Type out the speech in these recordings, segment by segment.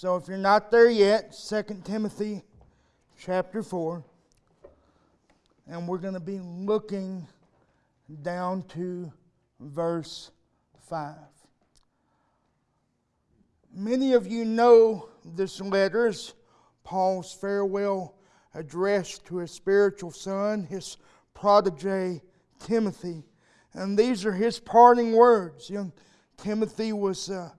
So if you're not there yet, 2 Timothy chapter 4. And we're going to be looking down to verse 5. Many of you know this letter is Paul's farewell address to his spiritual son, his protege Timothy. And these are his parting words. Young Timothy was uh,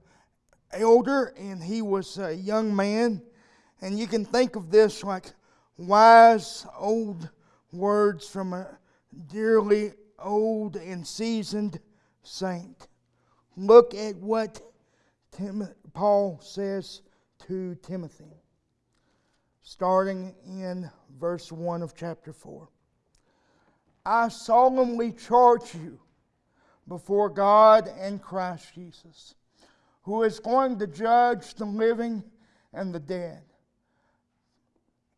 elder and he was a young man. And you can think of this like wise old words from a dearly old and seasoned saint. Look at what Tim, Paul says to Timothy, starting in verse 1 of chapter 4. I solemnly charge you before God and Christ Jesus, who is going to judge the living and the dead.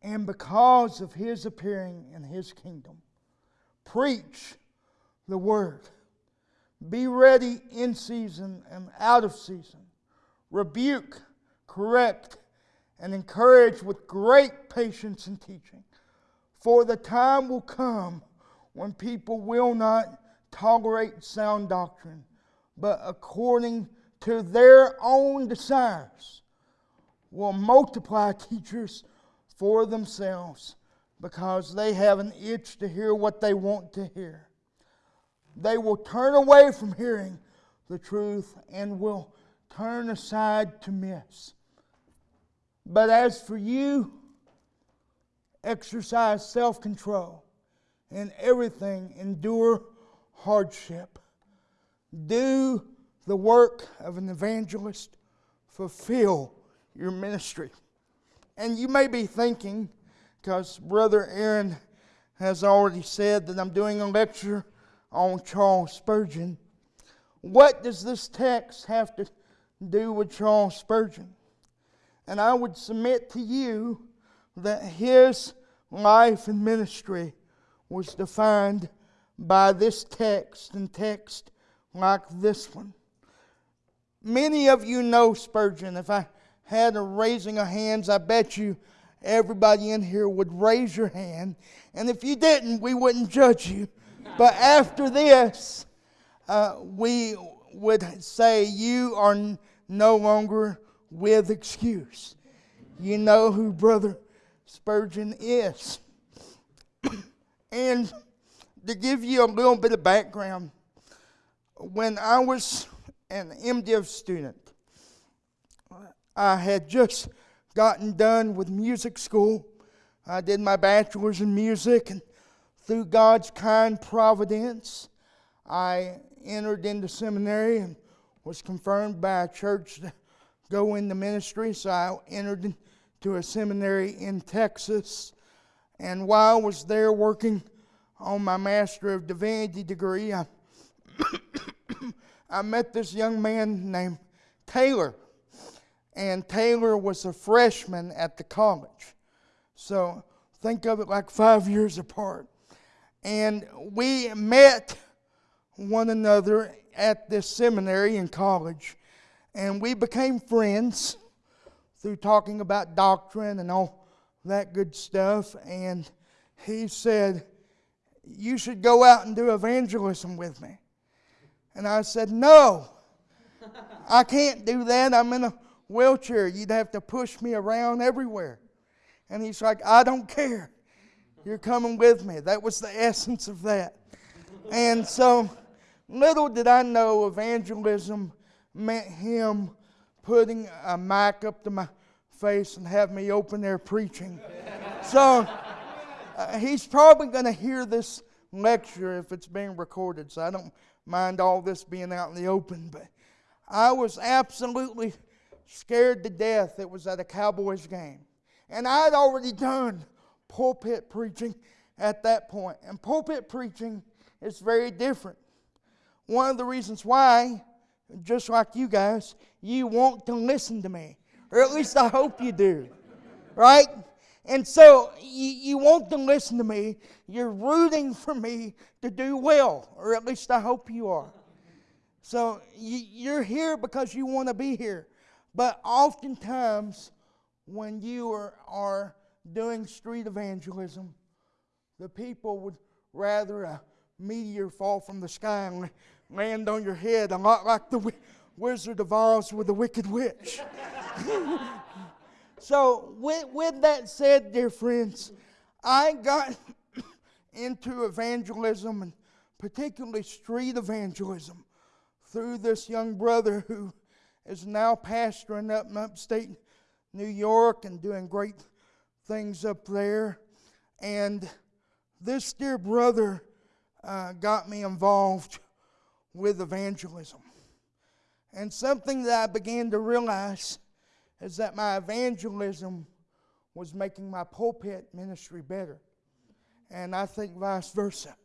And because of his appearing in his kingdom, preach the word. Be ready in season and out of season. Rebuke, correct, and encourage with great patience and teaching. For the time will come when people will not tolerate sound doctrine, but according to their own desires will multiply teachers for themselves because they have an itch to hear what they want to hear. They will turn away from hearing the truth and will turn aside to myths. But as for you, exercise self control in everything, endure hardship. Do the work of an evangelist, fulfill your ministry. And you may be thinking, because Brother Aaron has already said that I'm doing a lecture on Charles Spurgeon. What does this text have to do with Charles Spurgeon? And I would submit to you that his life and ministry was defined by this text and text like this one. Many of you know Spurgeon. If I had a raising of hands, I bet you everybody in here would raise your hand. And if you didn't, we wouldn't judge you. But after this, uh, we would say you are no longer with excuse. You know who Brother Spurgeon is. and to give you a little bit of background, when I was an MDiv student, I had just gotten done with music school. I did my bachelor's in music, and through God's kind providence, I entered into seminary and was confirmed by a church to go into ministry. So I entered into a seminary in Texas. And while I was there working on my Master of Divinity degree, I, I met this young man named Taylor and Taylor was a freshman at the college. So think of it like five years apart. And we met one another at this seminary in college, and we became friends through talking about doctrine and all that good stuff. And he said, You should go out and do evangelism with me. And I said, No, I can't do that. I'm in a wheelchair. You'd have to push me around everywhere. And he's like, I don't care. You're coming with me. That was the essence of that. And so, little did I know evangelism meant him putting a mic up to my face and have me open there preaching. So, uh, he's probably going to hear this lecture if it's being recorded, so I don't mind all this being out in the open. But I was absolutely scared to death it was at a Cowboys game. And I had already done pulpit preaching at that point. And pulpit preaching is very different. One of the reasons why, just like you guys, you want to listen to me. Or at least I hope you do. Right? And so you, you want to listen to me. You're rooting for me to do well. Or at least I hope you are. So you, you're here because you want to be here. But oftentimes, when you are, are doing street evangelism, the people would rather a meteor fall from the sky and land on your head, a lot like the Wizard of Oz with the Wicked Witch. so, with, with that said, dear friends, I got into evangelism and particularly street evangelism through this young brother who is now pastoring up in upstate New York and doing great things up there. And this dear brother uh, got me involved with evangelism. And something that I began to realize is that my evangelism was making my pulpit ministry better. And I think vice versa.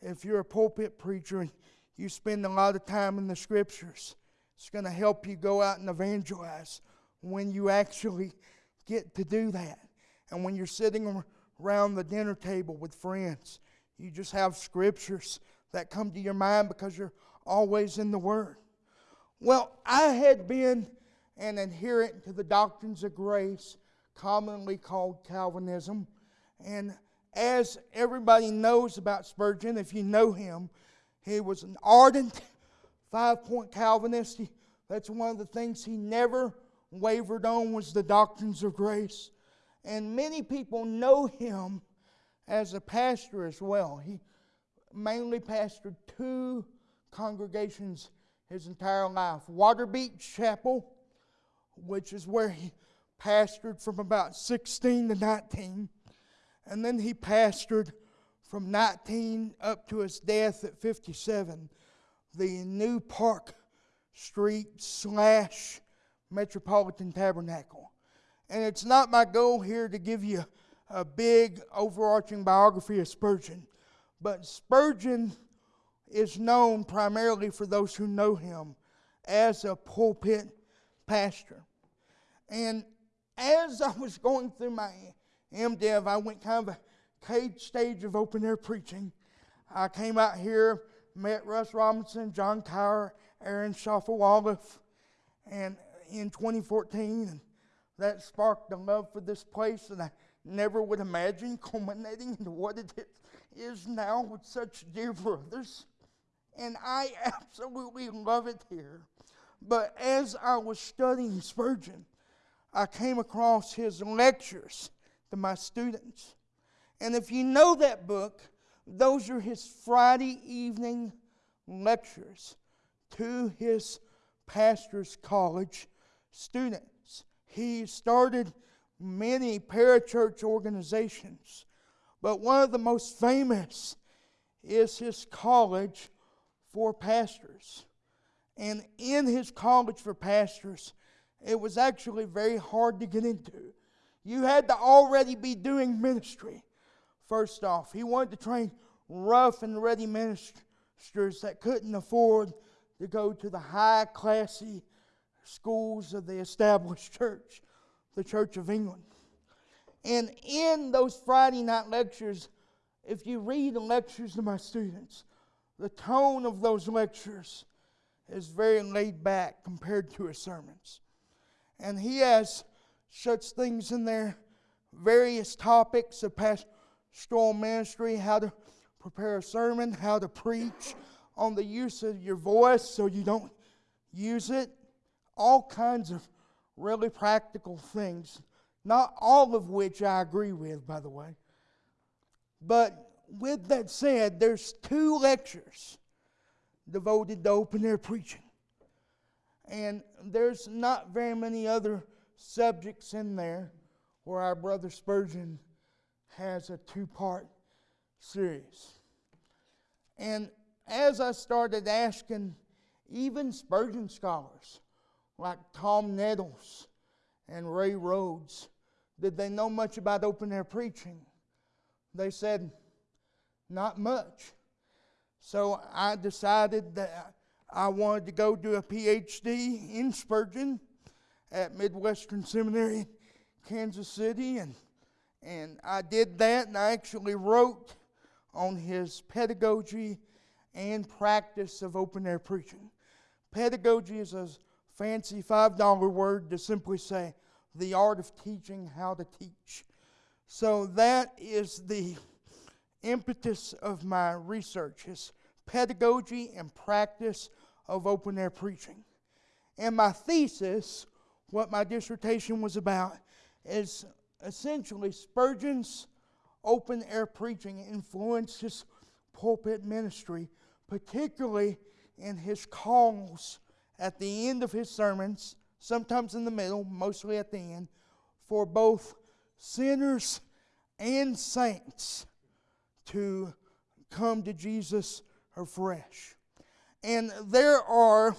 If you're a pulpit preacher and you spend a lot of time in the scriptures, it's going to help you go out and evangelize when you actually get to do that. And when you're sitting around the dinner table with friends, you just have scriptures that come to your mind because you're always in the Word. Well, I had been an adherent to the doctrines of grace, commonly called Calvinism. And as everybody knows about Spurgeon, if you know him, he was an ardent five point Calvinist. He, that's one of the things he never wavered on was the doctrines of grace. And many people know him as a pastor as well. He mainly pastored two congregations his entire life Waterbeach Chapel, which is where he pastored from about 16 to 19, and then he pastored from 19 up to his death at 57, the New Park Street slash Metropolitan Tabernacle. And it's not my goal here to give you a big overarching biography of Spurgeon, but Spurgeon is known primarily for those who know him as a pulpit pastor. And as I was going through my MDiv, I went kind of a cage stage of open air preaching. I came out here, met Russ Robinson, John Cower, Aaron Shafovaloff, and in 2014, and that sparked a love for this place that I never would imagine culminating into what it is now with such dear brothers. And I absolutely love it here. But as I was studying Spurgeon, I came across his lectures to my students. And if you know that book, those are his Friday evening lectures to his pastor's college students. He started many parachurch organizations, but one of the most famous is his college for pastors. And in his college for pastors, it was actually very hard to get into. You had to already be doing ministry, first off. He wanted to train rough and ready ministers that couldn't afford to go to the high classy schools of the established church, the Church of England. And in those Friday night lectures, if you read the lectures to my students, the tone of those lectures is very laid back compared to his sermons. And he has such things in there, various topics of pastoral ministry, how to prepare a sermon, how to preach, on the use of your voice so you don't use it, all kinds of really practical things, not all of which I agree with, by the way. But with that said, there's two lectures devoted to open air preaching. And there's not very many other subjects in there where our brother Spurgeon has a two part series. And as I started asking even Spurgeon scholars like Tom Nettles and Ray Rhodes, did they know much about open air preaching? They said, not much. So I decided that I wanted to go do a PhD in Spurgeon at Midwestern Seminary, Kansas City, and and I did that, and I actually wrote on his pedagogy and practice of open air preaching. Pedagogy is a fancy $5 word to simply say the art of teaching how to teach. So that is the impetus of my research is pedagogy and practice of open air preaching. And my thesis, what my dissertation was about, is essentially Spurgeon's open air preaching influenced his pulpit ministry, particularly in his calls at the end of his sermons, sometimes in the middle, mostly at the end, for both sinners and saints to come to Jesus afresh. And there are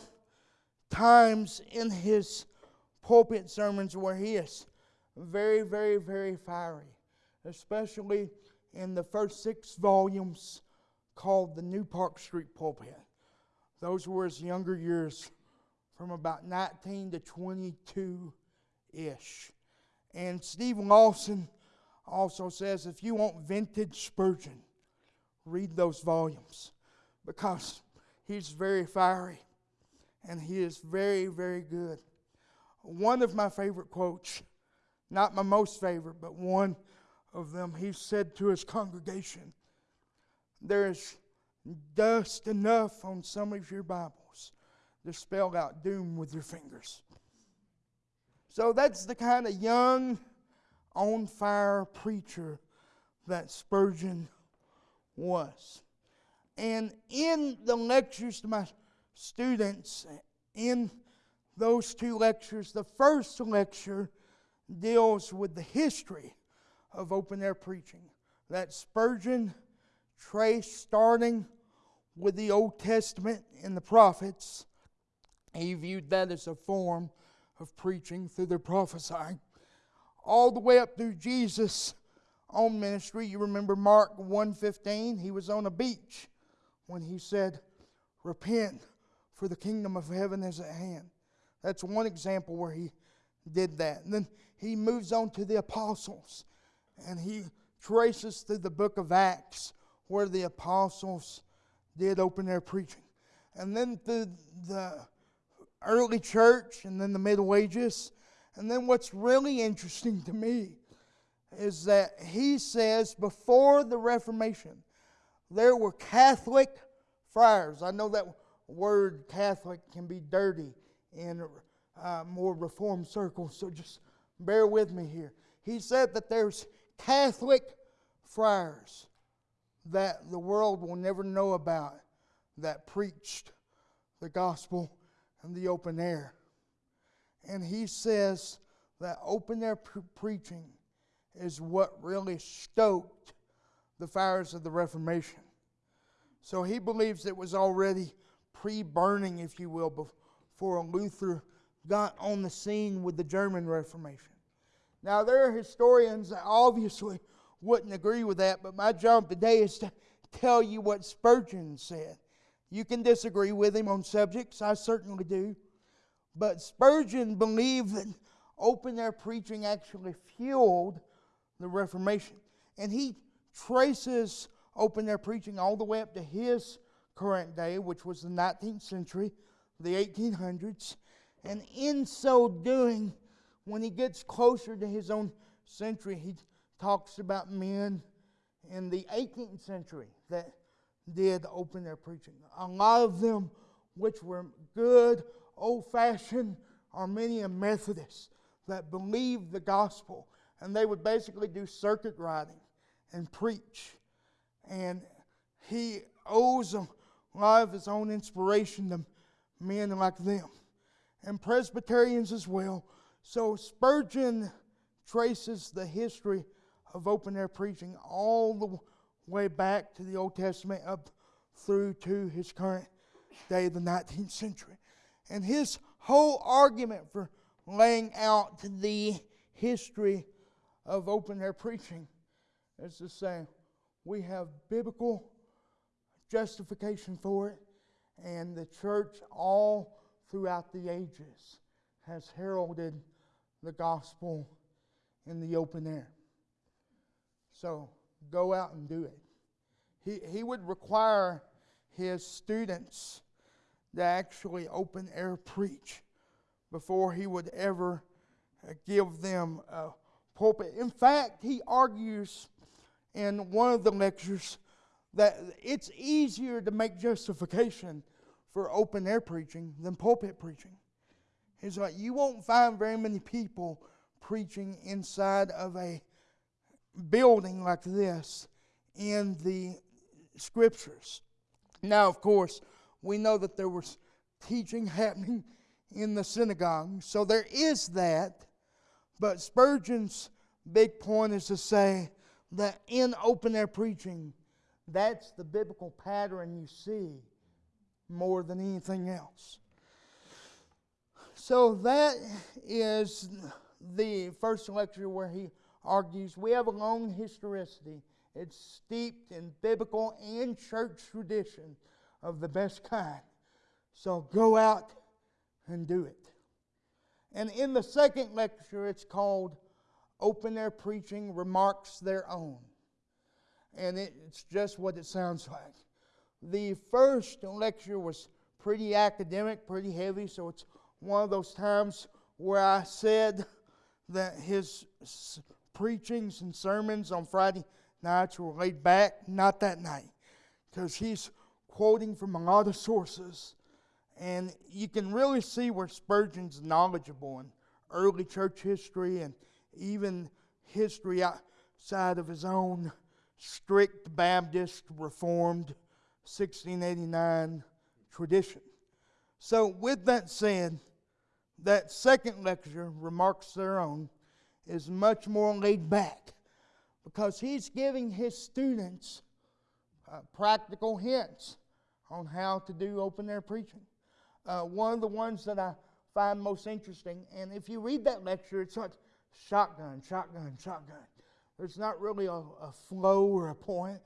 times in his pulpit sermons where he is very, very, very fiery, especially in the first six volumes called the New Park Street Pulpit. Those were his younger years from about 19 to 22 ish. And Steve Lawson also says if you want vintage Spurgeon, read those volumes because he's very fiery and he is very, very good. One of my favorite quotes, not my most favorite, but one of them, he said to his congregation, There is dust enough on some of your Bibles to spell out doom with your fingers. So that's the kind of young, on fire preacher that Spurgeon was. And in the lectures to my students, in those two lectures, the first lecture deals with the history of open air preaching. That Spurgeon traced starting with the Old Testament and the prophets. He viewed that as a form of preaching through their prophesying. All the way up through Jesus' own ministry. You remember Mark 1:15, he was on a beach when he said, Repent, for the kingdom of heaven is at hand. That's one example where he did that. And then he moves on to the apostles and he traces through the book of Acts where the apostles did open air preaching. And then through the early church and then the Middle Ages. And then what's really interesting to me is that he says before the Reformation, there were Catholic friars. I know that word Catholic can be dirty in uh, more Reformed circles, so just bear with me here. He said that there's Catholic friars that the world will never know about that preached the gospel in the open air. And he says that open air pre- preaching is what really stoked the fires of the Reformation. So he believes it was already pre burning, if you will, before Luther got on the scene with the German Reformation. Now, there are historians that obviously wouldn't agree with that, but my job today is to tell you what Spurgeon said. You can disagree with him on subjects, I certainly do. But Spurgeon believed that open air preaching actually fueled the Reformation. And he traces open air preaching all the way up to his current day, which was the 19th century, the 1800s. And in so doing, when he gets closer to his own century, he talks about men in the 18th century that did open air preaching. A lot of them, which were good, old fashioned Arminian Methodists that believed the gospel and they would basically do circuit riding and preach. And he owes a lot of his own inspiration to men like them, and Presbyterians as well. So Spurgeon traces the history of open air preaching all the way back to the Old Testament up through to his current day, of the 19th century. And his whole argument for laying out the history of open air preaching is to say we have biblical justification for it, and the church all throughout the ages has heralded the gospel in the open air. So go out and do it. He, he would require his students to actually open air preach before he would ever uh, give them a pulpit. In fact, he argues in one of the lectures that it's easier to make justification for open air preaching than pulpit preaching. He's like, you won't find very many people preaching inside of a building like this in the scriptures. Now, of course, we know that there was teaching happening in the synagogue, so there is that. But Spurgeon's big point is to say that in open air preaching, that's the biblical pattern you see more than anything else. So that is the first lecture where he argues we have a long historicity. It's steeped in biblical and church tradition of the best kind. So go out and do it. And in the second lecture, it's called Open Air Preaching Remarks Thereon. And it's just what it sounds like. The first lecture was pretty academic, pretty heavy, so it's one of those times where I said that his preachings and sermons on Friday nights were laid back. Not that night, because he's quoting from a lot of sources. And you can really see where Spurgeon's knowledgeable in early church history and even history outside of his own strict Baptist Reformed 1689 tradition. So, with that said, that second lecture, Remarks Thereon, is much more laid back because he's giving his students uh, practical hints on how to do open air preaching. Uh, one of the ones that I find most interesting, and if you read that lecture, it's like shotgun, shotgun, shotgun. There's not really a, a flow or a point.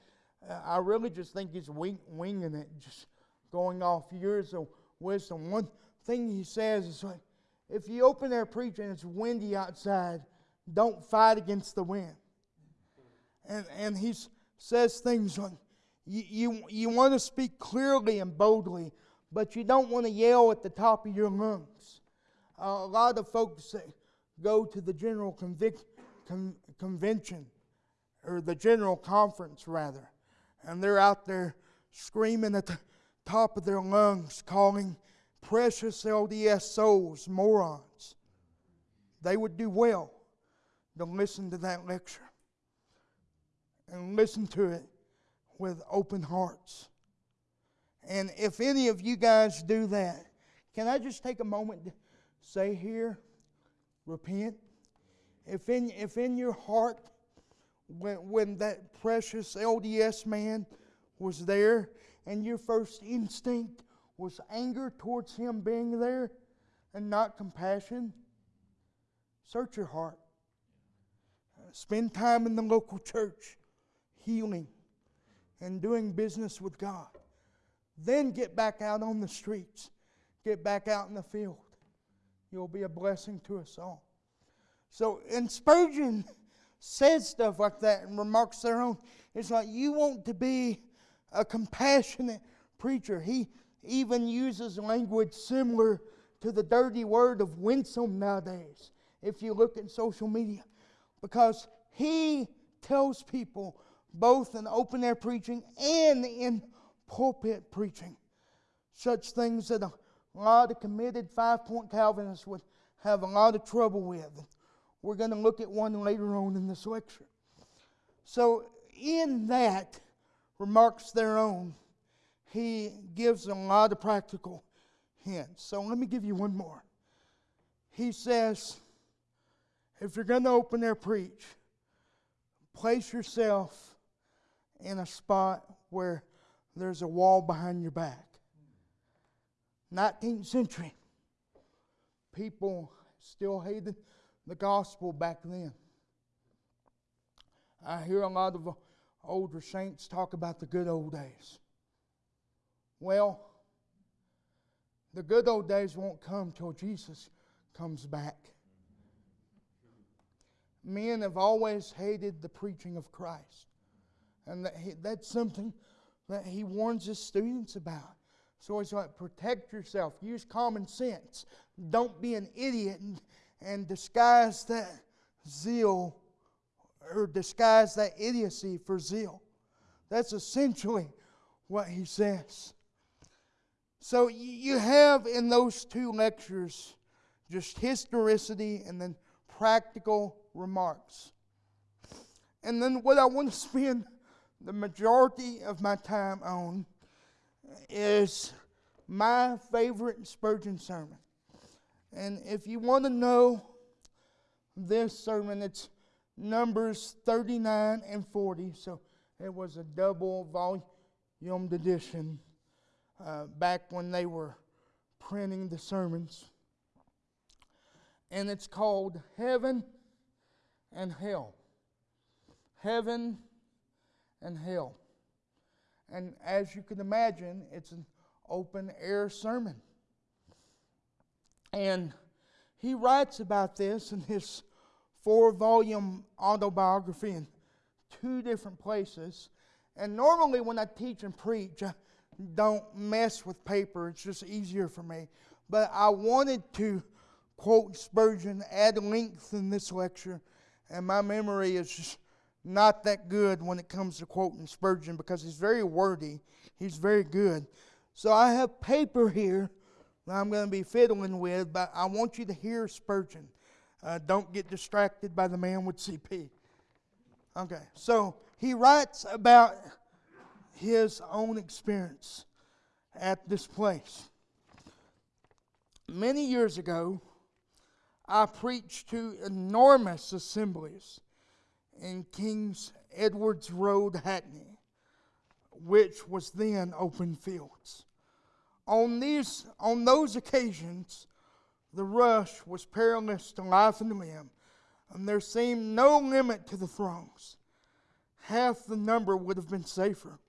I really just think he's wing, winging it, just going off years of wisdom. One thing he says is like, if you open air preaching and it's windy outside, don't fight against the wind. And, and he says things like, you, you, you want to speak clearly and boldly, but you don't want to yell at the top of your lungs. Uh, a lot of folks that go to the general convic- con- convention, or the general conference rather, and they're out there screaming at the top of their lungs, calling precious LDS souls morons. They would do well to listen to that lecture and listen to it with open hearts. And if any of you guys do that, can I just take a moment to say here, repent? If in, if in your heart, when, when that precious LDS man was there, and your first instinct was anger towards him being there and not compassion, search your heart. Spend time in the local church, healing and doing business with God. Then get back out on the streets, get back out in the field. You'll be a blessing to us all. So, and Spurgeon says stuff like that and remarks thereon. It's like you want to be a compassionate preacher. He even uses language similar to the dirty word of winsome nowadays, if you look at social media, because he tells people both in open air preaching and in pulpit preaching. Such things that a lot of committed five point Calvinists would have a lot of trouble with. We're going to look at one later on in this lecture. So, in that, remarks thereon, he gives a lot of practical hints. So, let me give you one more. He says, if you're going to open air preach, place yourself in a spot where there's a wall behind your back. 19th century, people still hated the gospel back then. I hear a lot of older saints talk about the good old days. Well, the good old days won't come till Jesus comes back. Men have always hated the preaching of Christ. And that he, that's something that he warns his students about. So he's like, protect yourself, use common sense, don't be an idiot and, and disguise that zeal or disguise that idiocy for zeal. That's essentially what he says. So you have in those two lectures just historicity and then practical remarks. And then what I want to spend the majority of my time on is my favorite Spurgeon sermon. And if you want to know this sermon, it's Numbers 39 and 40. So it was a double volumed edition uh, back when they were printing the sermons. And it's called Heaven and Hell. Heaven and Hell. And as you can imagine, it's an open air sermon. And he writes about this in his four volume autobiography in two different places. And normally, when I teach and preach, I don't mess with paper, it's just easier for me. But I wanted to quote Spurgeon at length in this lecture, and my memory is just not that good when it comes to quoting Spurgeon because he's very wordy, he's very good. So I have paper here I'm going to be fiddling with, but I want you to hear Spurgeon. Uh, don't get distracted by the man with CP. Okay, so he writes about his own experience at this place. Many years ago, I preached to enormous assemblies in King's Edwards Road, Hackney, which was then open fields. On, these, on those occasions, the rush was perilous to life and limb, and there seemed no limit to the throngs. Half the number would have been safer.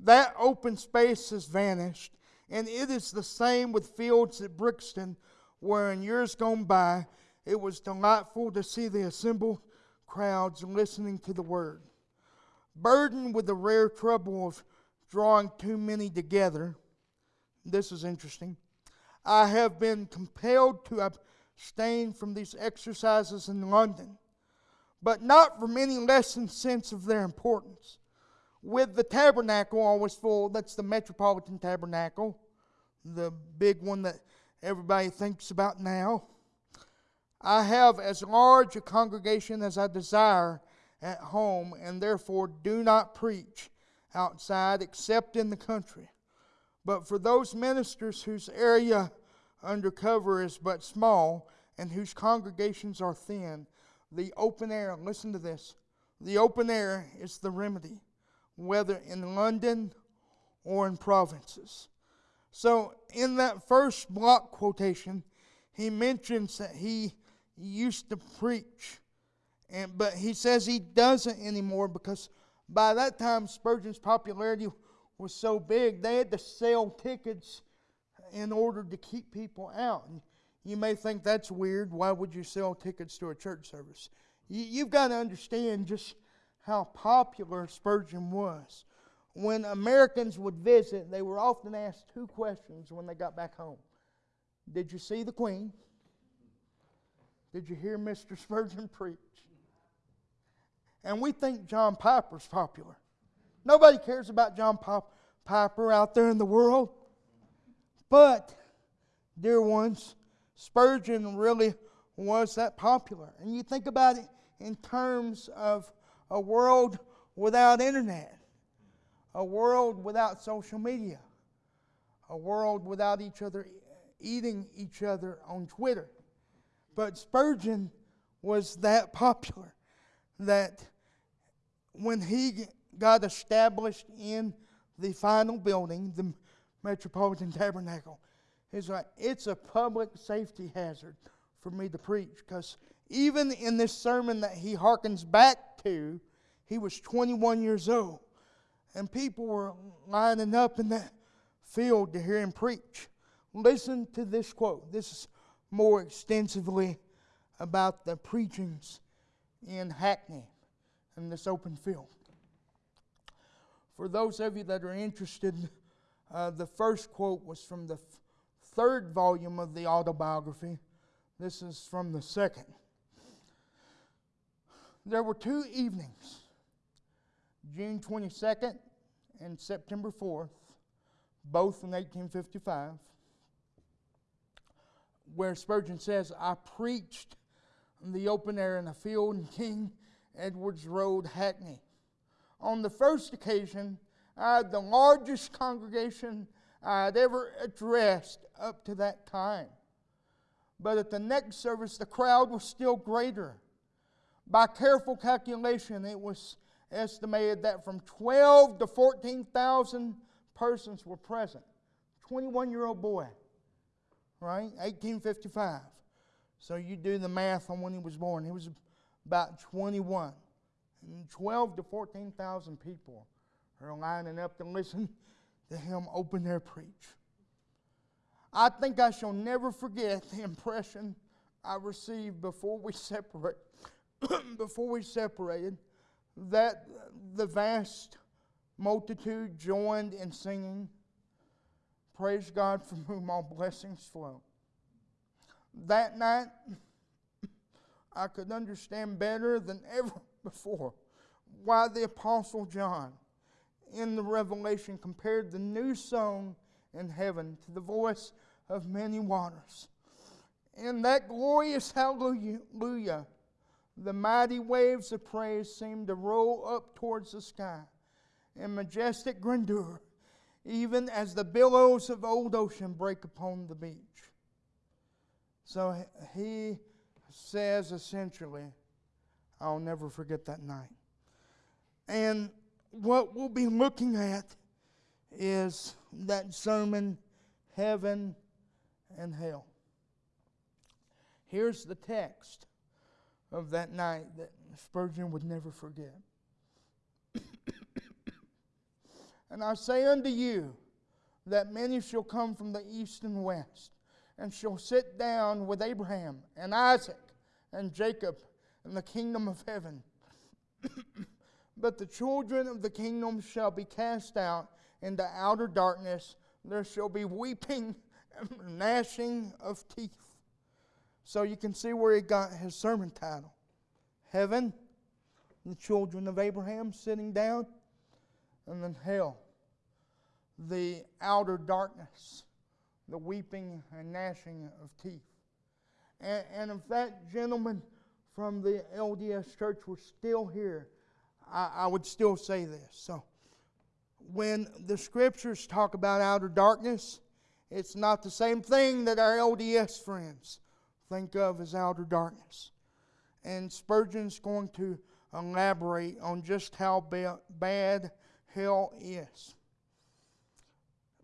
That open space has vanished, and it is the same with fields at Brixton, where in years gone by it was delightful to see the assembled crowds listening to the word. Burdened with the rare trouble of drawing too many together, this is interesting. I have been compelled to abstain from these exercises in London, but not from any lessened sense of their importance. With the tabernacle always full, that's the Metropolitan Tabernacle, the big one that everybody thinks about now. I have as large a congregation as I desire at home, and therefore do not preach outside except in the country. But for those ministers whose area under cover is but small and whose congregations are thin, the open air, listen to this, the open air is the remedy, whether in London or in provinces. So, in that first block quotation, he mentions that he used to preach, and, but he says he doesn't anymore because by that time Spurgeon's popularity was so big, they had to sell tickets in order to keep people out. And you may think that's weird. Why would you sell tickets to a church service? You, you've got to understand just how popular Spurgeon was. When Americans would visit, they were often asked two questions when they got back home Did you see the Queen? Did you hear Mr. Spurgeon preach? And we think John Piper's popular. Nobody cares about John Piper out there in the world. But, dear ones, Spurgeon really was that popular. And you think about it in terms of a world without internet, a world without social media, a world without each other eating each other on Twitter. But Spurgeon was that popular that when he got established in the final building, the Metropolitan Tabernacle, it's a public safety hazard for me to preach. Because even in this sermon that he harkens back to, he was 21 years old. And people were lining up in that field to hear him preach. Listen to this quote. This is more extensively about the preachings in Hackney in this open field. For those of you that are interested, Uh, the first quote was from the third volume of the autobiography. This is from the second. There were two evenings, June 22nd and September 4th, both in 1855, where Spurgeon says, I preached in the open air in a field in King Edwards Road, Hackney. On the first occasion, I had the largest congregation I had ever addressed up to that time. But at the next service, the crowd was still greater. By careful calculation, it was estimated that from 12 to 14,000 persons were present. 21 year old boy, right? 1855. So you do the math on when he was born. He was about 21. And 12 to 14,000 people are lining up to listen to him open air preach. I think I shall never forget the impression I received before we separate before we separated that the vast multitude joined in singing, Praise God from whom all blessings flow. That night, I could understand better than ever before why the Apostle John in the Revelation compared the new song in heaven to the voice of many waters. In that glorious hallelujah, the mighty waves of praise seemed to roll up towards the sky in majestic grandeur, even as the billows of old ocean break upon the beach. So he says essentially, I'll never forget that night. And what we'll be looking at is that sermon, Heaven and Hell. Here's the text of that night that Spurgeon would never forget. and I say unto you that many shall come from the east and west, and shall sit down with Abraham and Isaac and Jacob in the kingdom of heaven. but the children of the kingdom shall be cast out into outer darkness. There shall be weeping and gnashing of teeth. So you can see where he got his sermon title Heaven, the children of Abraham sitting down, and then hell, the outer darkness, the weeping and gnashing of teeth. And, and if that gentleman from the LDS church were still here, I, I would still say this. So, when the scriptures talk about outer darkness, it's not the same thing that our LDS friends think of as outer darkness. And Spurgeon's going to elaborate on just how ba- bad hell is.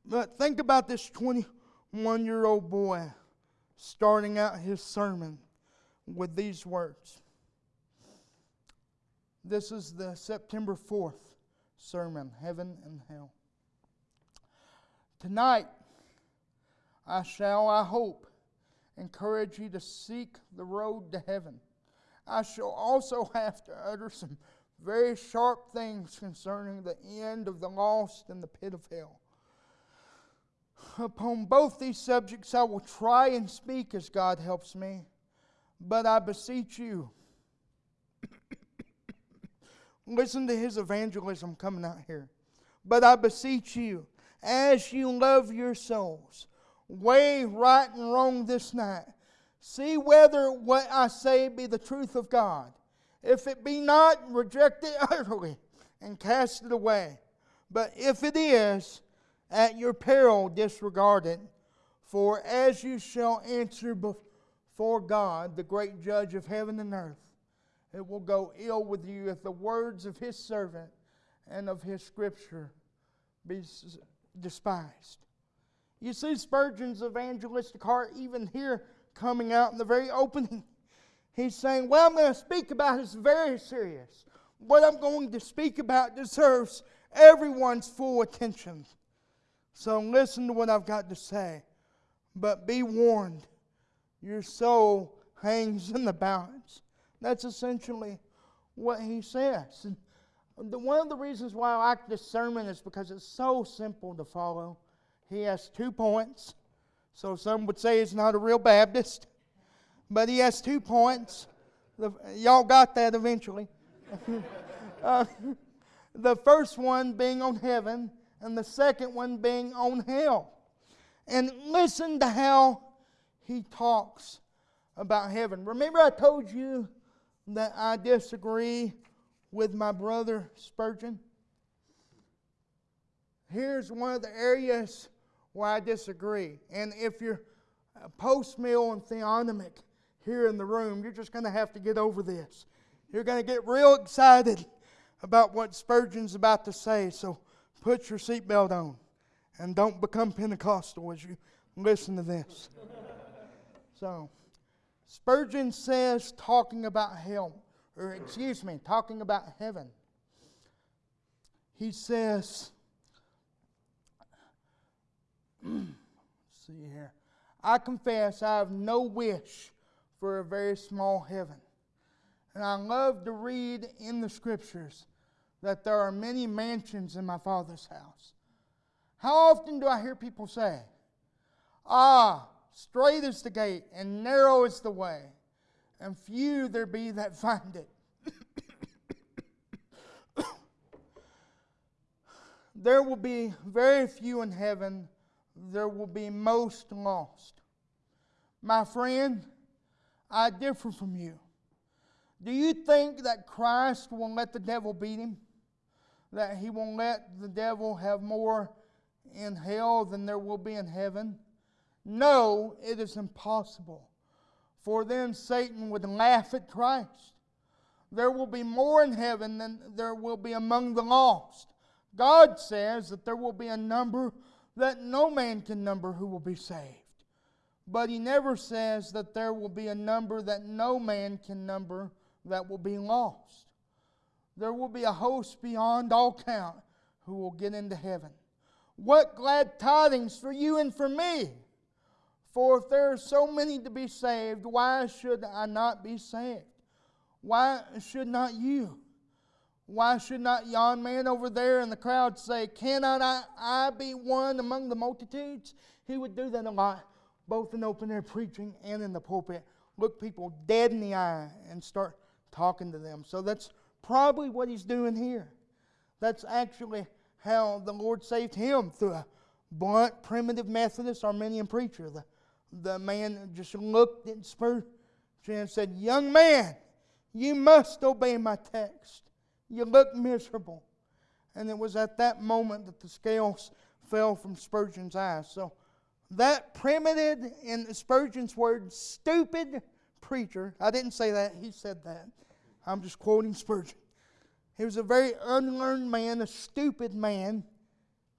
But think about this 21 year old boy starting out his sermon with these words. This is the September 4th sermon, Heaven and Hell. Tonight, I shall, I hope, encourage you to seek the road to heaven. I shall also have to utter some very sharp things concerning the end of the lost in the pit of hell. Upon both these subjects, I will try and speak as God helps me, but I beseech you. Listen to his evangelism coming out here. But I beseech you, as you love your souls, weigh right and wrong this night. See whether what I say be the truth of God. If it be not, reject it utterly and cast it away. But if it is, at your peril disregard it. For as you shall answer before God, the great judge of heaven and earth, it will go ill with you if the words of his servant and of his scripture be despised. You see Spurgeon's evangelistic heart even here coming out in the very opening. He's saying, What I'm going to speak about is very serious. What I'm going to speak about deserves everyone's full attention. So listen to what I've got to say. But be warned, your soul hangs in the balance. That's essentially what he says. And the, one of the reasons why I like this sermon is because it's so simple to follow. he has two points. So some would say he's not a real Baptist, but he has two points. The, y'all got that eventually. uh, the first one being on heaven, and the second one being on hell. And listen to how he talks about heaven. Remember, I told you that I disagree with my brother Spurgeon? Here's one of the areas where I disagree. And if you're post mill and theonomic here in the room, you're just going to have to get over this. You're going to get real excited about what Spurgeon's about to say. So put your seatbelt on and don't become Pentecostal as you listen to this. So, Spurgeon says, talking about hell, or excuse me, talking about heaven, he says, see here, I confess I have no wish for a very small heaven. And I love to read in the scriptures that there are many mansions in my Father's house. How often do I hear people say, Ah, straight is the gate, and narrow is the way, and few there be that find it. there will be very few in heaven, there will be most lost. My friend, I differ from you. Do you think that Christ will let the devil beat him? That he won't let the devil have more in hell than there will be in heaven? No, it is impossible. For then Satan would laugh at Christ. There will be more in heaven than there will be among the lost. God says that there will be a number that no man can number who will be saved. But He never says that there will be a number that no man can number that will be lost. There will be a host beyond all count who will get into heaven. What glad tidings for you and for me! For if there are so many to be saved, why should I not be saved? Why should not you? Why should not yon man over there in the crowd say, Cannot I, I be one among the multitudes? He would do that a lot, both in open air preaching and in the pulpit. Look people dead in the eye and start talking to them. So that's probably what he's doing here. That's actually how the Lord saved him through a blunt, primitive Methodist Arminian preacher. The, the man just looked at Spurgeon and said, Young man, you must obey my text. You look miserable. And it was at that moment that the scales fell from Spurgeon's eyes. So that primitive, in Spurgeon's words, stupid preacher, I didn't say that, he said that. I'm just quoting Spurgeon. He was a very unlearned man, a stupid man.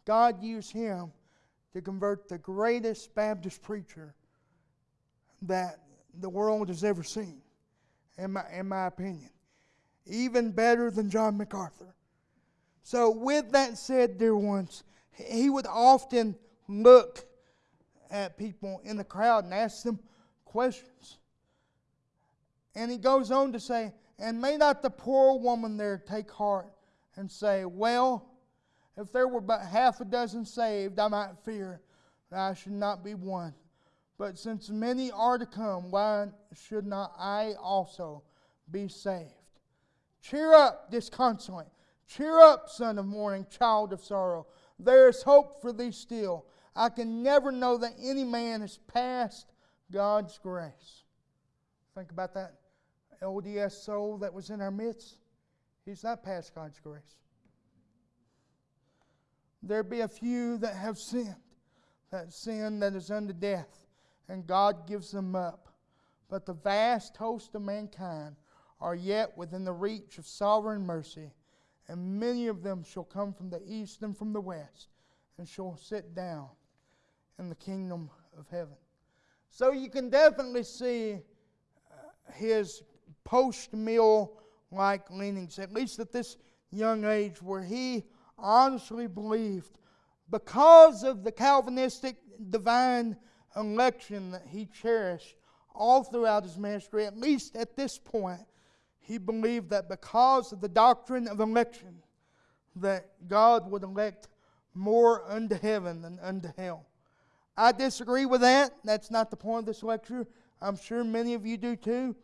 God used him to convert the greatest Baptist preacher that the world has ever seen, in my, in my opinion. Even better than John MacArthur. So, with that said, dear ones, he would often look at people in the crowd and ask them questions. And he goes on to say, And may not the poor woman there take heart and say, Well, if there were but half a dozen saved, I might fear that I should not be one. But since many are to come, why should not I also be saved? Cheer up, disconsolate. Cheer up, son of mourning, child of sorrow. There is hope for thee still. I can never know that any man has passed God's grace. Think about that LDS soul that was in our midst. He's not past God's grace. There be a few that have sinned, that sin that is unto death and God gives them up. But the vast host of mankind are yet within the reach of sovereign mercy, and many of them shall come from the east and from the west, and shall sit down in the kingdom of heaven. So you can definitely see uh, his post mill like leanings, at least at this young age, where he honestly believed because of the Calvinistic divine election that he cherished all throughout his ministry, at least at this point, he believed that because of the doctrine of election, that God would elect more unto heaven than unto hell. I disagree with that. That's not the point of this lecture. I'm sure many of you do too.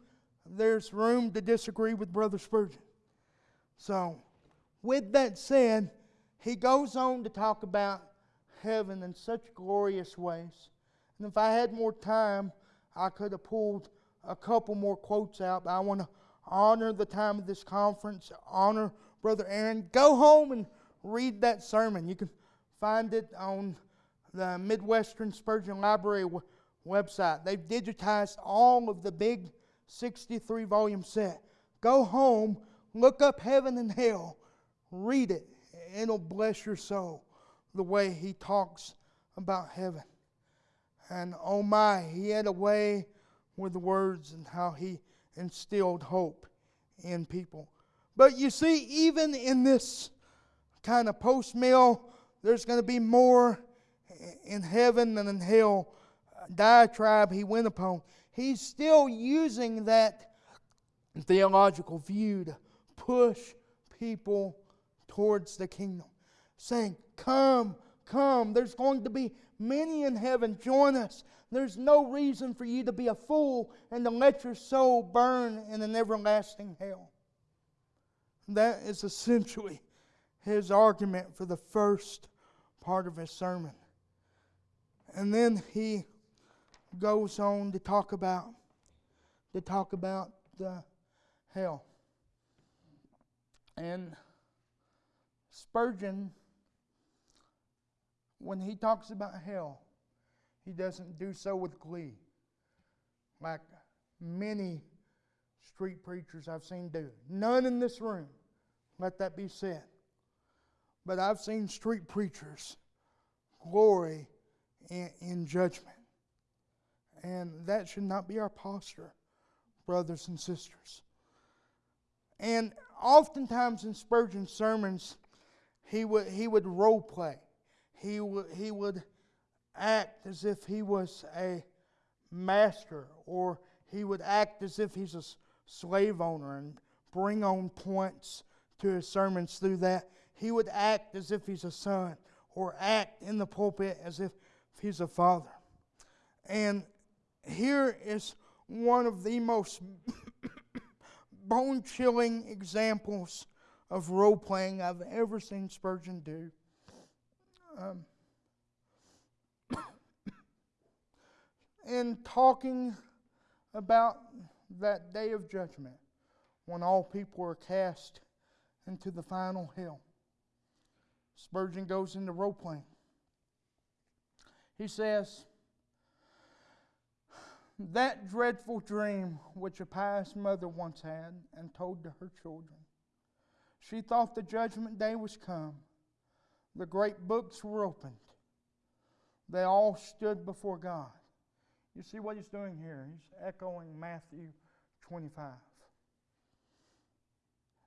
There's room to disagree with Brother Spurgeon. So, with that said, he goes on to talk about heaven in such glorious ways. And if I had more time, I could have pulled a couple more quotes out, but I want to honor the time of this conference, honor Brother Aaron. Go home and read that sermon. You can find it on the Midwestern Spurgeon Library website. They've digitized all of the big 63 volume set. Go home, look up heaven and hell, read it. It'll bless your soul the way he talks about heaven. And oh my, he had a way with words and how he instilled hope in people. But you see, even in this kind of post mill, there's going to be more in heaven than in hell diatribe he went upon. He's still using that theological view to push people towards the kingdom, saying, Come, come, there's going to be many in heaven. Join us. There's no reason for you to be a fool and to let your soul burn in an everlasting hell. That is essentially his argument for the first part of his sermon. And then he goes on to talk about to talk about the hell. And Spurgeon when he talks about hell, he doesn't do so with glee, like many street preachers I've seen do. None in this room, let that be said. But I've seen street preachers glory in, in judgment. And that should not be our posture, brothers and sisters. And oftentimes in Spurgeon's sermons, he would, he would role play he, w- he would act as if he was a master, or he would act as if he's a slave owner and bring on points to his sermons through that. He would act as if he's a son, or act in the pulpit as if he's a father. And here is one of the most bone chilling examples of role playing I've ever seen Spurgeon do. Um, in talking about that day of judgment when all people are cast into the final hell, Spurgeon goes into role playing. He says, That dreadful dream which a pious mother once had and told to her children, she thought the judgment day was come the great books were opened. They all stood before God. You see what he's doing here? He's echoing Matthew 25.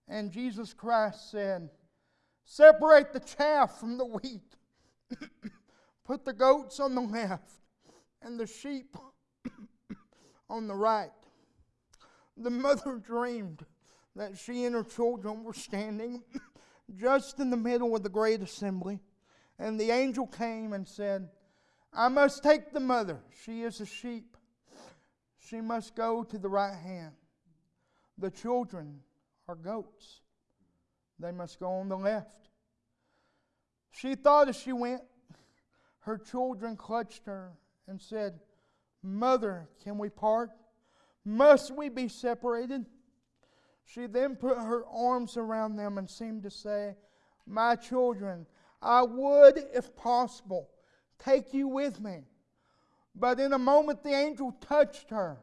And Jesus Christ said, Separate the chaff from the wheat. Put the goats on the left and the sheep on the right. The mother dreamed that she and her children were standing just in the middle of the great assembly. And the angel came and said, I must take the mother. She is a sheep. She must go to the right hand. The children are goats. They must go on the left. She thought as she went, her children clutched her and said, Mother, can we part? Must we be separated? She then put her arms around them and seemed to say, My children, I would, if possible, take you with me. But in a moment the angel touched her.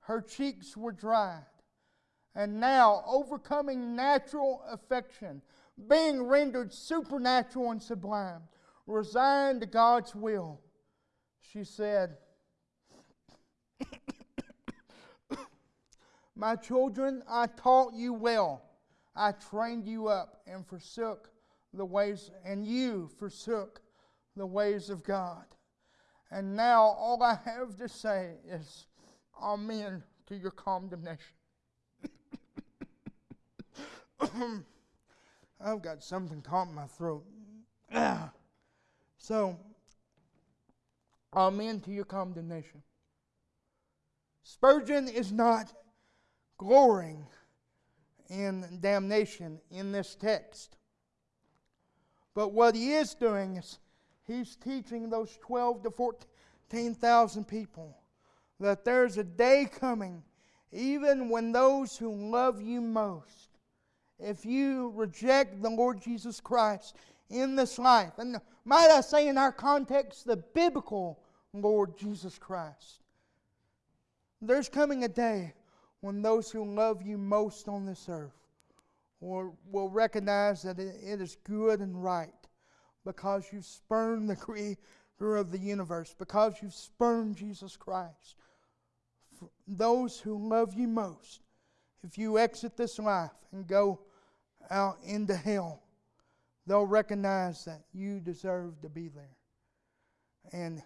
Her cheeks were dried. And now, overcoming natural affection, being rendered supernatural and sublime, resigned to God's will, she said, My children, I taught you well. I trained you up and forsook the ways, and you forsook the ways of God. And now all I have to say is, Amen to your condemnation. I've got something caught in my throat. so, amen to your condemnation. Spurgeon is not glorying in damnation in this text. But what he is doing is he's teaching those 12 to 14,000 people that there's a day coming, even when those who love you most, if you reject the Lord Jesus Christ in this life, and might I say in our context, the biblical Lord Jesus Christ, there's coming a day when those who love you most on this earth will, will recognize that it, is good and right because you've spurned the creator of the universe, because you've spurned Jesus Christ. For those who love you most, if you exit this life and go out into hell, they'll recognize that you deserve to be there. And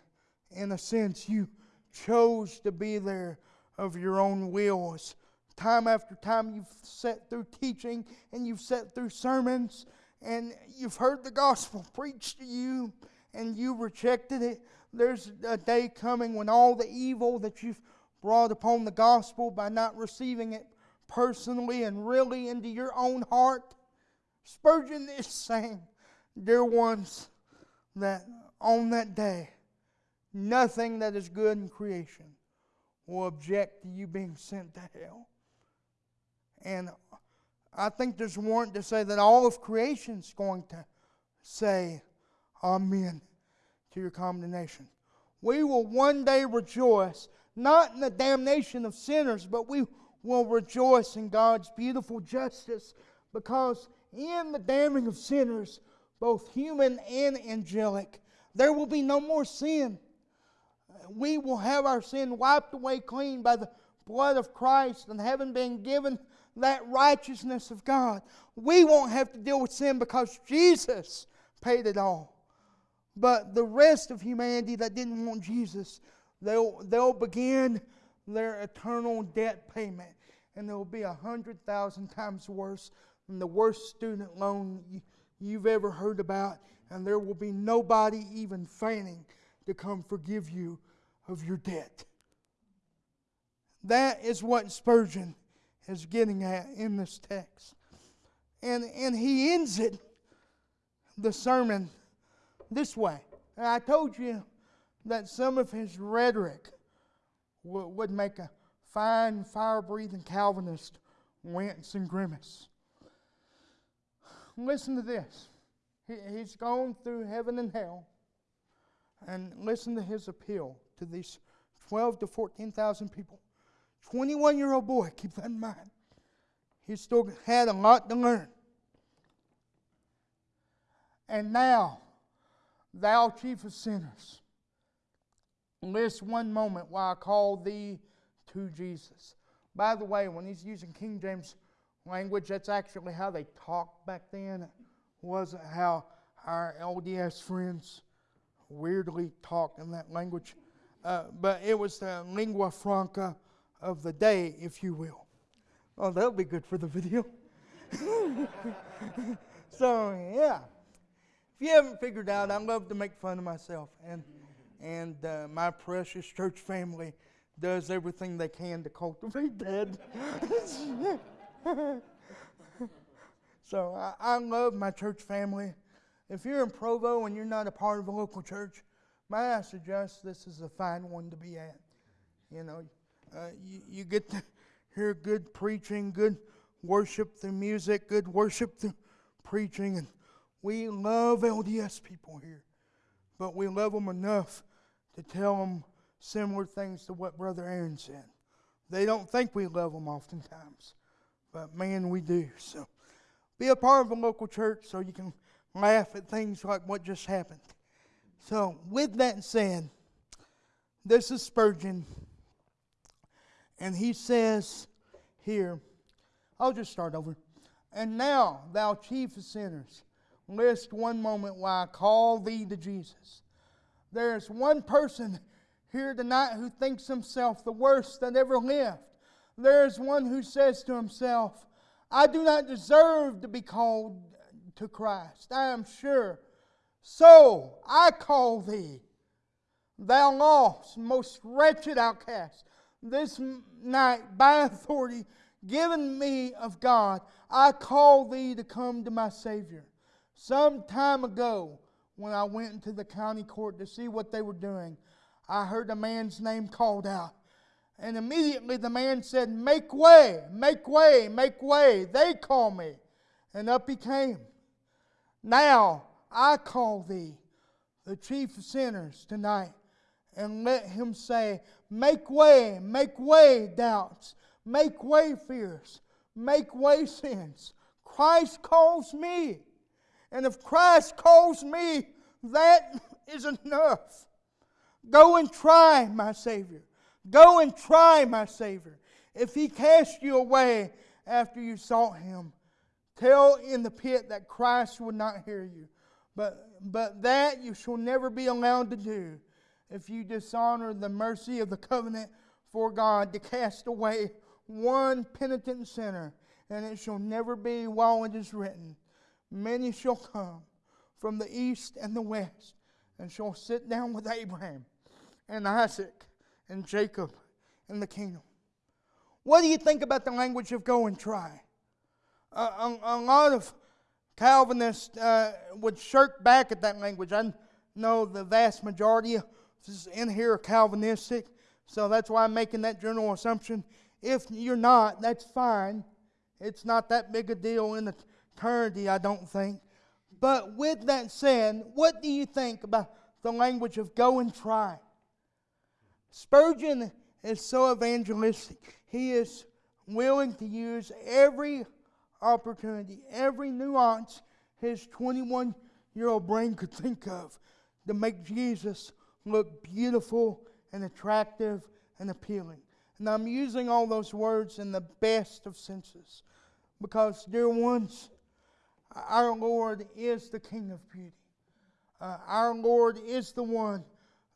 in a sense, you chose to be there of your own wills. Time after time, you've sat through teaching and you've sat through sermons and you've heard the gospel preached to you and you rejected it. There's a day coming when all the evil that you've brought upon the gospel by not receiving it personally and really into your own heart. Spurgeon is saying, dear ones, that on that day, nothing that is good in creation will object to you being sent to hell. And I think there's warrant to say that all of creation is going to say Amen to your condemnation. We will one day rejoice, not in the damnation of sinners, but we will rejoice in God's beautiful justice because in the damning of sinners, both human and angelic, there will be no more sin we will have our sin wiped away clean by the blood of Christ and having been given that righteousness of God. We won't have to deal with sin because Jesus paid it all. But the rest of humanity that didn't want Jesus, they'll, they'll begin their eternal debt payment. And it will be a hundred thousand times worse than the worst student loan you've ever heard about. And there will be nobody even feigning to come forgive you of your debt. That is what Spurgeon is getting at in this text. And, and he ends it, the sermon, this way. And I told you that some of his rhetoric w- would make a fine, fire breathing Calvinist wince and grimace. Listen to this. He, he's gone through heaven and hell, and listen to his appeal to these 12 to 14,000 people. 21 year old boy, keep that in mind. He still had a lot to learn. And now, thou chief of sinners, list one moment while I call thee to Jesus. By the way, when he's using King James language, that's actually how they talked back then. It wasn't how our LDS friends weirdly talk in that language. Uh, but it was the lingua franca of the day, if you will. Oh, that'll be good for the video. so, yeah. If you haven't figured out, I love to make fun of myself. And, and uh, my precious church family does everything they can to cultivate that. so, I, I love my church family. If you're in Provo and you're not a part of a local church, May I suggest this is a fine one to be at? You know, uh, you, you get to hear good preaching, good worship through music, good worship through preaching, and we love LDS people here, but we love them enough to tell them similar things to what Brother Aaron said. They don't think we love them oftentimes, but man, we do. So be a part of a local church so you can laugh at things like what just happened. So, with that said, this is Spurgeon, and he says here, I'll just start over. And now, thou chief of sinners, list one moment while I call thee to Jesus. There's one person here tonight who thinks himself the worst that ever lived. There's one who says to himself, I do not deserve to be called to Christ. I am sure So I call thee, thou lost, most wretched outcast, this night by authority given me of God, I call thee to come to my Savior. Some time ago, when I went into the county court to see what they were doing, I heard a man's name called out. And immediately the man said, Make way, make way, make way. They call me. And up he came. Now I call thee, the chief of sinners, tonight, and let him say, Make way, make way, doubts, make way, fears, make way, sins. Christ calls me. And if Christ calls me, that is enough. Go and try, my Savior. Go and try, my Savior. If he cast you away after you sought him, tell in the pit that Christ would not hear you. But, but that you shall never be allowed to do if you dishonor the mercy of the covenant for God to cast away one penitent sinner. And it shall never be while it is written, Many shall come from the east and the west, and shall sit down with Abraham and Isaac and Jacob in the kingdom. What do you think about the language of go and try? a, a, lot of Calvinists uh, would shirk back at that language. I know the vast majority in here are Calvinistic, so that's why I'm making that general assumption. If you're not, that's fine. It's not that big a deal in eternity, I don't think. But with that said, what do you think about the language of go and try? Spurgeon is so evangelistic. He is willing to use every opportunity, every nuance his 21 year old brain could think of to make Jesus look beautiful and attractive and appealing. And I'm using all those words in the best of senses because, dear ones, our Lord is the King of beauty. Uh, our Lord is the one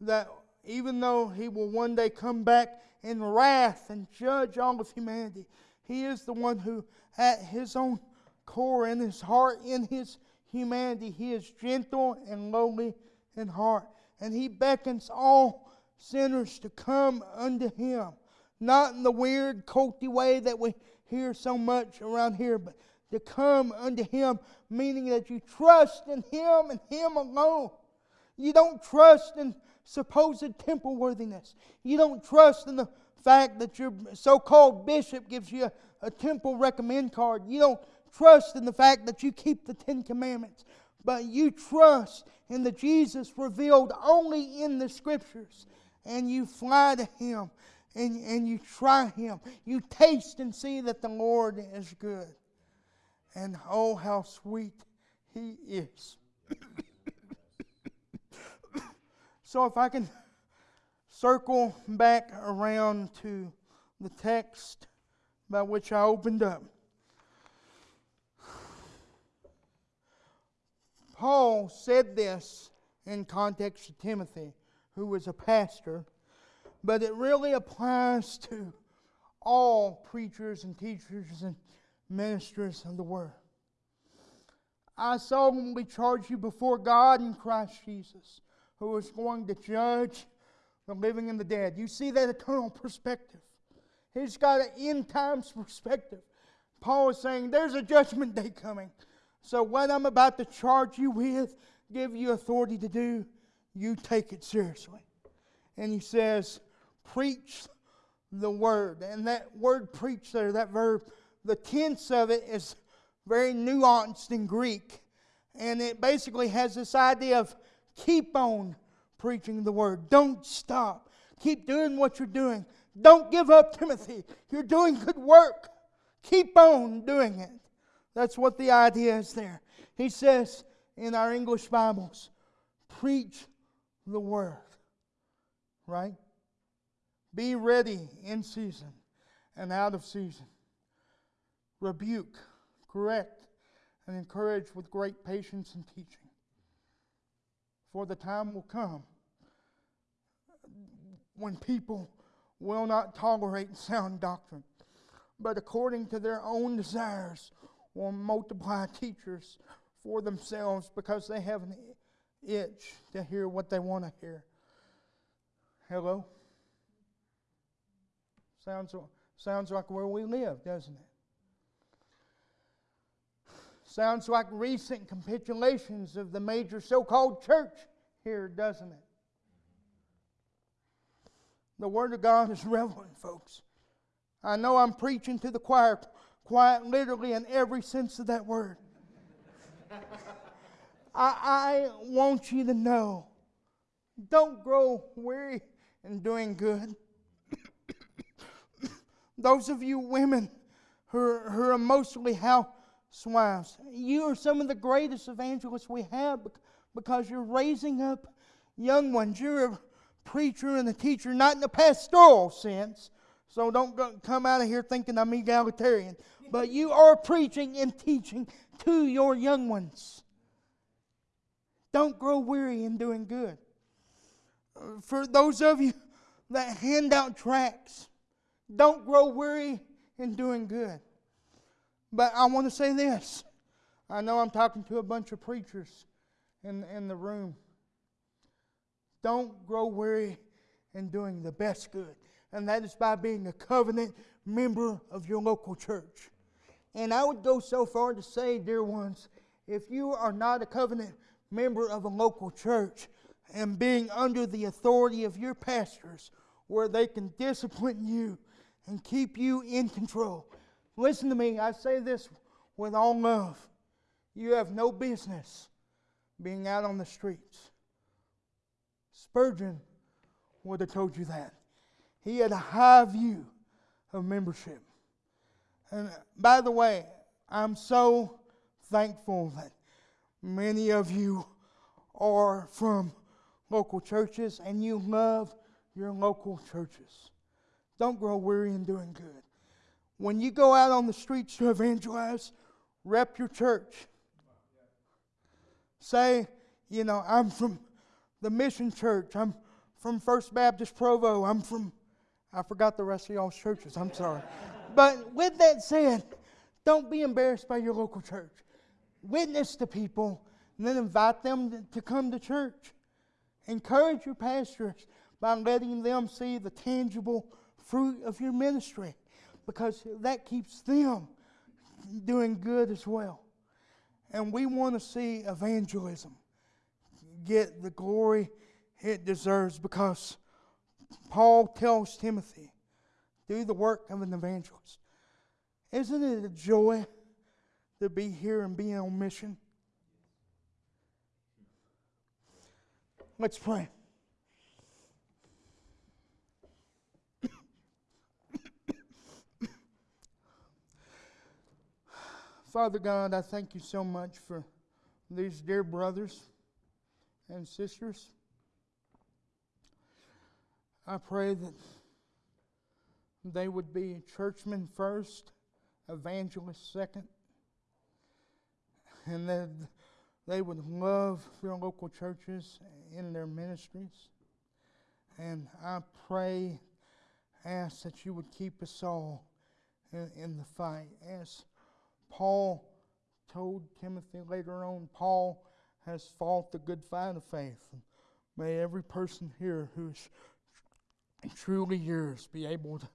that, even though He will one day come back in wrath and judge all of humanity, He is the one who, at His own core, in His heart, in His humanity, He is gentle and lowly in heart. And He beckons all sinners to come unto Him. Not in the weird, culty way that we hear so much around here, but to come unto Him, meaning that you trust in Him and Him alone. You don't trust in supposed temple worthiness. You don't trust in the fact that your so called bishop gives you a, a temple recommend card. You don't trust in the fact that you keep the Ten Commandments. But you trust in the Jesus revealed only in the Scriptures. And you fly to Him and, and you try Him. You taste and see that the Lord is good and oh, how sweet He is. so, if I can circle back around to the text by which I opened up. Paul said this in context to Timothy, who was a pastor, but it really applies to all preachers and teachers and ministers of the word. I solemnly charge you before God and Christ Jesus, who is going to judge the living and the dead. You see that eternal perspective. He's got an end times perspective. Paul is saying there's a judgment day coming. So, what I'm about to charge you with, give you authority to do, you take it seriously. And he says, preach the word. And that word preach there, that verb, the tense of it is very nuanced in Greek. And it basically has this idea of keep on preaching the word. Don't stop. Keep doing what you're doing. Don't give up, Timothy. You're doing good work. Keep on doing it. That's what the idea is there. He says in our English Bibles, preach the word. Right? Be ready in season and out of season rebuke, correct, and encourage with great patience and teaching. For the time will come when people will not tolerate sound doctrine, but according to their own desires will multiply teachers for themselves because they have an itch to hear what they want to hear. Hello? Sounds, sounds like where we live, doesn't it? Sounds like recent capitulations of the major so called church here, doesn't it? The Word of God is relevant, folks. I know I'm preaching to the choir, quiet literally in every sense of that word. I, I want you to know don't grow weary in doing good. Those of you women who are, who are emotionally housewives, you are some of the greatest evangelists we have because you're raising up young ones. You're preacher and a teacher, not in the pastoral sense. So don't go, come out of here thinking I'm egalitarian. But you are preaching and teaching to your young ones. Don't grow weary in doing good. For those of you that hand out tracts, don't grow weary in doing good. But I want to say this. I know I'm talking to a bunch of preachers in, in the room. Don't grow weary in doing the best good, and that is by being a covenant member of your local church. And I would go so far to say, dear ones, if you are not a covenant member of a local church and being under the authority of your pastors, where they can discipline you and keep you in control. Listen to me, I say this with all love. You have no business being out on the streets. Spurgeon would have told you that. He had a high view of membership. And by the way, I'm so thankful that many of you are from local churches and you love your local churches. Don't grow weary in doing good. When you go out on the streets to evangelize, rep your church. Say, you know, I'm from the Mission Church. I'm from First Baptist Provo. I'm from, I forgot the rest of y'all's churches. I'm sorry. but with that said, don't be embarrassed by your local church. Witness to people and then invite them to come to church. Encourage your pastors by letting them see the tangible fruit of your ministry because that keeps them doing good as well. And we want to see evangelism get the glory it deserves because Paul tells Timothy, do the work of an evangelist. Isn't it a joy to be here and be on mission? Let's pray. Father God, I thank you so much for these dear brothers and sisters. I pray that they would be churchmen first, evangelists second, and that they would love their local churches in their ministries. And I pray, ask that you would keep us all in, in the fight. As Paul told Timothy later on, Paul has fought the good fight of faith. And May every person here who's truly yours be able to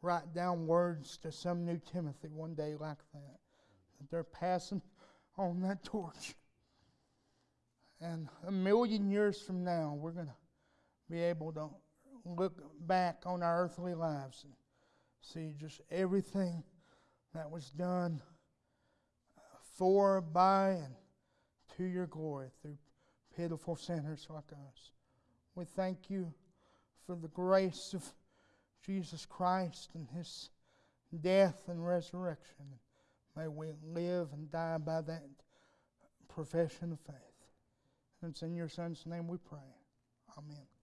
write down words to some new Timothy one day like that. That they're passing on that torch. And a million years from now, we're going to be able to look back on our earthly lives and see just everything that was done for, by, and to your glory through pitiful sinners like us. We thank you for the grace of Jesus Christ and his death and resurrection. May we live and die by that profession of faith. And it's in your Son's name we pray. Amen.